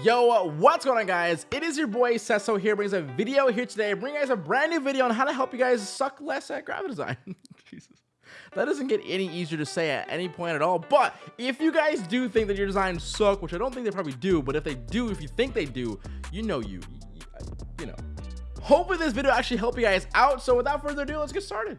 Yo, what's going on guys? It is your boy Sesso here, brings a video here today, you guys a brand new video on how to help you guys suck less at graphic design. Jesus. That doesn't get any easier to say at any point at all, but if you guys do think that your designs suck, which I don't think they probably do, but if they do, if you think they do, you know you, you, uh, you know. Hopefully this video actually help you guys out, so without further ado, let's get started.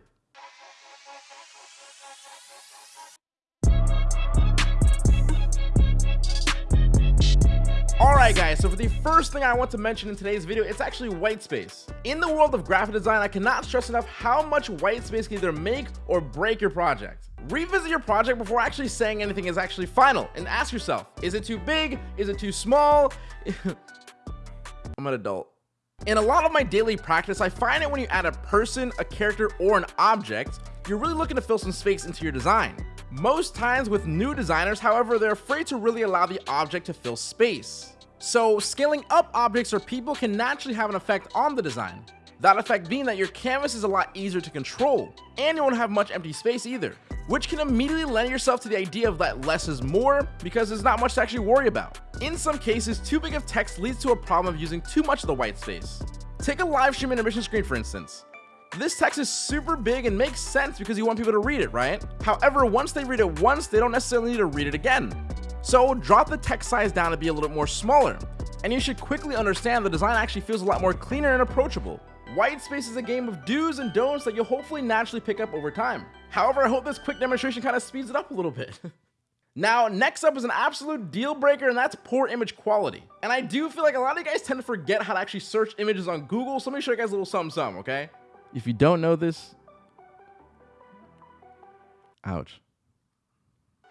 Alright guys, so for the first thing I want to mention in today's video, it's actually white space. In the world of graphic design, I cannot stress enough how much white space can either make or break your project. Revisit your project before actually saying anything is actually final and ask yourself, is it too big? Is it too small? I'm an adult. In a lot of my daily practice, I find it when you add a person, a character, or an object, you're really looking to fill some space into your design. Most times with new designers, however, they're afraid to really allow the object to fill space. So scaling up objects or people can naturally have an effect on the design. That effect being that your canvas is a lot easier to control, and you won't have much empty space either, which can immediately lend yourself to the idea of that less is more because there's not much to actually worry about. In some cases, too big of text leads to a problem of using too much of the white space. Take a live stream intermission screen for instance. This text is super big and makes sense because you want people to read it, right? However, once they read it once, they don't necessarily need to read it again. So drop the text size down to be a little bit more smaller. And you should quickly understand the design actually feels a lot more cleaner and approachable. White space is a game of do's and don'ts that you'll hopefully naturally pick up over time. However, I hope this quick demonstration kind of speeds it up a little bit. Now, next up is an absolute deal breaker, and that's poor image quality. And I do feel like a lot of you guys tend to forget how to actually search images on Google, so let me show you guys a little something, something, okay? If you don't know this, ouch.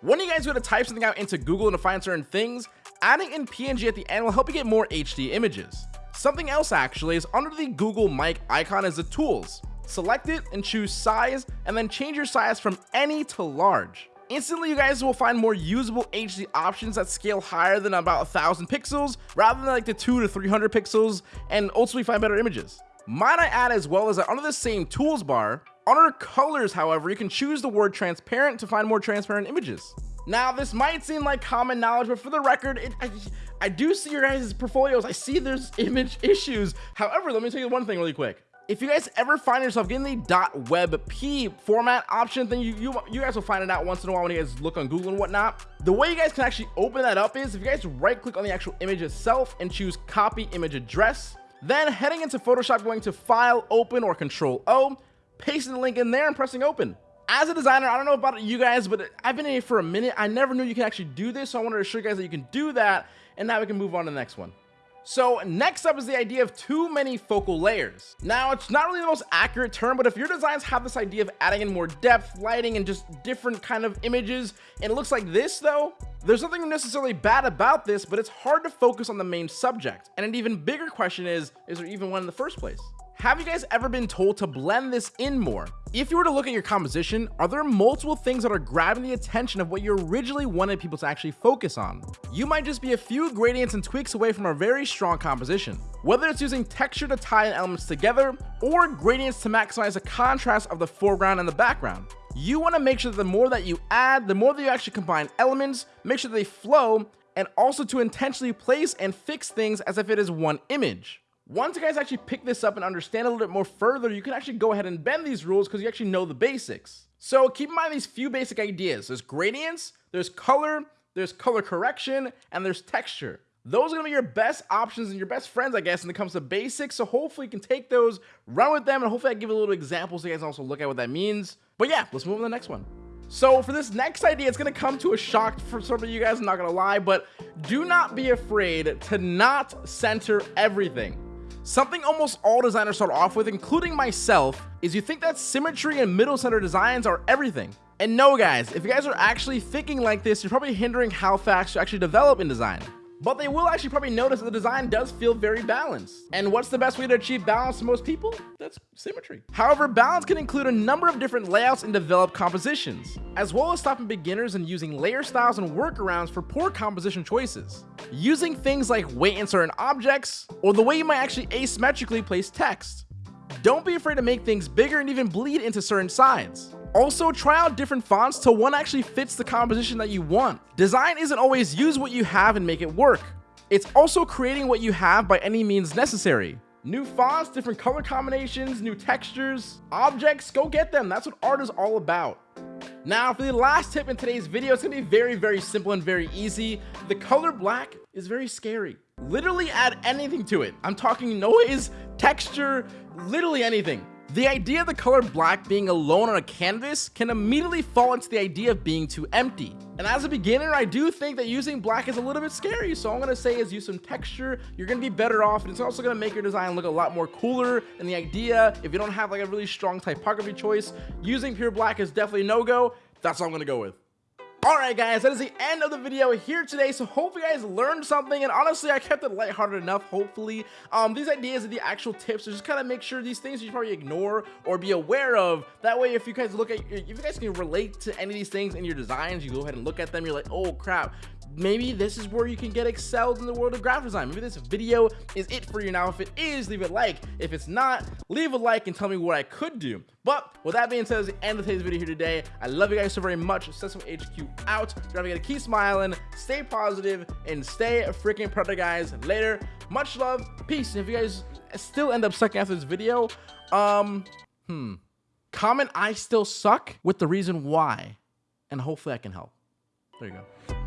When you guys go to type something out into Google and to find certain things, adding in PNG at the end will help you get more HD images. Something else actually is under the Google mic icon is the tools. Select it and choose size and then change your size from any to large. Instantly you guys will find more usable HD options that scale higher than about a thousand pixels rather than like the two to 300 pixels and ultimately find better images. Might I add as well as that under the same tools bar, under colors, however, you can choose the word transparent to find more transparent images. Now, this might seem like common knowledge, but for the record, it, I, I do see your guys' portfolios. I see there's image issues. However, let me tell you one thing really quick. If you guys ever find yourself getting the .webp format option, then you, you, you guys will find it out once in a while when you guys look on Google and whatnot. The way you guys can actually open that up is if you guys right click on the actual image itself and choose copy image address, then heading into Photoshop, going to file, open, or control O, pasting the link in there and pressing open. As a designer, I don't know about you guys, but I've been here for a minute. I never knew you can actually do this, so I wanted to show you guys that you can do that, and now we can move on to the next one. So next up is the idea of too many focal layers. Now it's not really the most accurate term, but if your designs have this idea of adding in more depth, lighting, and just different kind of images, and it looks like this though, there's nothing necessarily bad about this, but it's hard to focus on the main subject. And an even bigger question is, is there even one in the first place? Have you guys ever been told to blend this in more? If you were to look at your composition, are there multiple things that are grabbing the attention of what you originally wanted people to actually focus on? You might just be a few gradients and tweaks away from a very strong composition. Whether it's using texture to tie in elements together, or gradients to maximize the contrast of the foreground and the background. You want to make sure that the more that you add, the more that you actually combine elements, make sure they flow, and also to intentionally place and fix things as if it is one image. Once you guys actually pick this up and understand a little bit more further, you can actually go ahead and bend these rules because you actually know the basics. So keep in mind these few basic ideas. There's gradients, there's color, there's color correction, and there's texture. Those are gonna be your best options and your best friends, I guess, when it comes to basics. So hopefully you can take those, run with them, and hopefully I give a little examples so you guys also look at what that means. But yeah, let's move on to the next one. So for this next idea, it's gonna come to a shock for some of you guys, I'm not gonna lie, but do not be afraid to not center everything. Something almost all designers start off with, including myself, is you think that symmetry and middle center designs are everything. And no guys, if you guys are actually thinking like this, you're probably hindering how fast you actually develop in design but they will actually probably notice that the design does feel very balanced. And what's the best way to achieve balance to most people? That's symmetry. However, balance can include a number of different layouts and developed compositions, as well as stopping beginners and using layer styles and workarounds for poor composition choices. Using things like weight in certain objects, or the way you might actually asymmetrically place text. Don't be afraid to make things bigger and even bleed into certain sides. Also, try out different fonts till one actually fits the composition that you want. Design isn't always use what you have and make it work. It's also creating what you have by any means necessary. New fonts, different color combinations, new textures, objects, go get them. That's what art is all about. Now, for the last tip in today's video, it's gonna be very, very simple and very easy. The color black is very scary. Literally add anything to it. I'm talking noise, texture, literally anything. The idea of the color black being alone on a canvas can immediately fall into the idea of being too empty. And as a beginner, I do think that using black is a little bit scary. So I'm gonna say is use some texture. You're gonna be better off. And it's also gonna make your design look a lot more cooler. And the idea, if you don't have like a really strong typography choice, using pure black is definitely no-go. That's what I'm gonna go with. Alright guys, that is the end of the video here today, so hope you guys learned something, and honestly, I kept it lighthearted enough, hopefully. Um, these ideas and the actual tips, just kind of make sure these things you probably ignore or be aware of. That way, if you guys look at, if you guys can relate to any of these things in your designs, you go ahead and look at them, you're like, oh crap, maybe this is where you can get excelled in the world of graphic design. Maybe this video is it for you now. If it is, leave a like. If it's not, leave a like and tell me what I could do. But with that being said, that's the end of today's video here today. I love you guys so very much. Sesame HQ out. You're gonna keep smiling, stay positive, and stay freaking predator, guys. Later. Much love. Peace. And if you guys still end up sucking after this video, um, hmm. Comment I still suck with the reason why. And hopefully I can help. There you go.